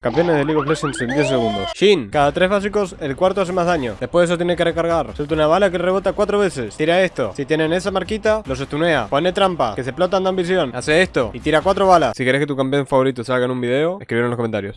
Campeones de League of Legends en 10 segundos. Shin, cada 3 básicos, el cuarto hace más daño. Después de eso tiene que recargar. Suelta una bala que rebota 4 veces. Tira esto. Si tienen esa marquita, los estunea. Pone trampa, que se explotan de ambición. Hace esto y tira 4 balas. Si querés que tu campeón favorito salga en un video, escribir en los comentarios.